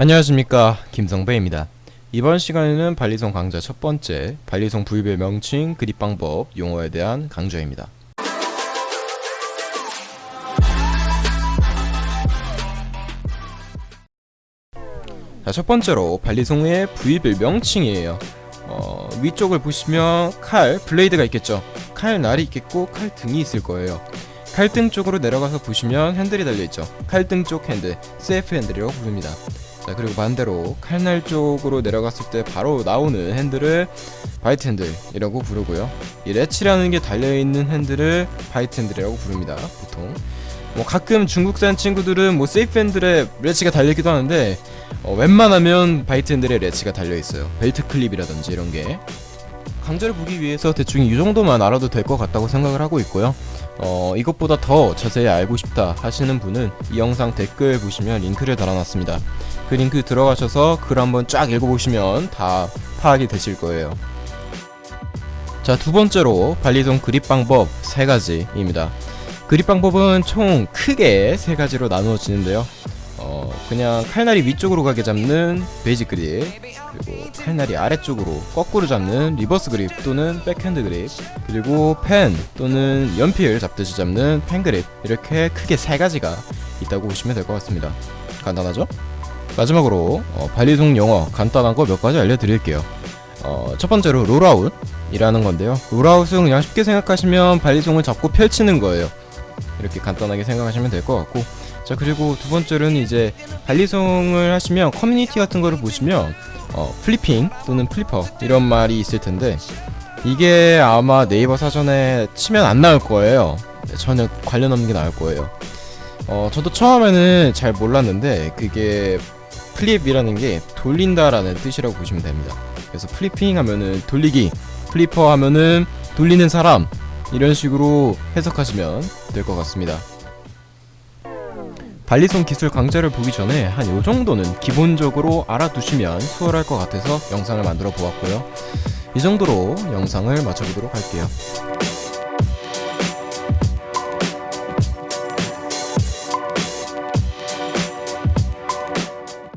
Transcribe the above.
안녕하십니까. 김성배입니다. 이번 시간에는 발리송 강좌 첫 번째 발리송 부위별 명칭 그립 방법 용어에 대한 강좌입니다. 자, 첫 번째로 발리송의 부위별 명칭이에요. 어, 위쪽을 보시면 칼, 블레이드가 있겠죠. 칼 날이 있겠고 칼 등이 있을 거예요. 칼등 쪽으로 내려가서 보시면 핸들이 달려있죠. 칼등 쪽 핸들, CF 핸들이라고 부릅니다 자 그리고 반대로 칼날 쪽으로 내려갔을 때 바로 나오는 핸들을 bite handle이라고 부르고요. 이 latch라는 게 달려있는 핸들을 bite handle이라고 부릅니다 보통. 뭐 가끔 중국산 친구들은 뭐 safe handle에 latch가 달려있기도 하는데 어, 웬만하면 bite handle에 latch가 달려있어요. 벨트 클립이라든지 이런게. 강좌를 보기 위해서 대충 이 정도만 알아도 될 것 같다고 생각을 하고 있고요. 어, 이것보다 더 자세히 알고 싶다 하시는 분은 이 영상 댓글 보시면 링크를 달아놨습니다 그 링크 들어가셔서 글 한번 쫙 읽어보시면 다 파악이 되실 거예요. 자 두 번째로 발리송 그립 방법 세 가지입니다. 그립 방법은 총 크게 세 가지로 나누어지는데요. 어, 그냥 칼날이 위쪽으로 가게 잡는 basic grip 그리고 칼날이 아래쪽으로 거꾸로 잡는 reverse grip 또는 백핸드 그립 그리고 펜 또는 연필 잡듯이 잡는 펜 그립 이렇게 크게 세 가지가 있다고 보시면 될 것 같습니다. 간단하죠? 마지막으로 어, 발리송 용어 간단한 거 몇 가지 알려드릴게요. 어, 첫 번째로 rollout 이라는 건데요. rollout은 그냥 쉽게 생각하시면 발리송을 잡고 펼치는 거예요. 이렇게 간단하게 생각하시면 될 것 같고. 자 그리고 두 번째로는 이제 발리송을 하시면 커뮤니티 같은 거를 보시면 어, flipping 또는 flipper 이런 말이 있을 텐데 이게 아마 네이버 사전에 치면 안 나올 거예요. 네, 전혀 관련 없는 게 나올 거예요. 어, 저도 처음에는 잘 몰랐는데 그게 flip이라는 게 돌린다라는 뜻이라고 보시면 됩니다. 그래서 flipping 하면은 돌리기 flipper 하면은 돌리는 사람 이런 식으로 해석하시면 될 것 같습니다. 발리송 기술 강좌를 보기 전에 한 요정도는 기본적으로 알아두시면 수월할 것 같아서 영상을 만들어 보았고요. 이 정도로 영상을 마쳐보도록 할게요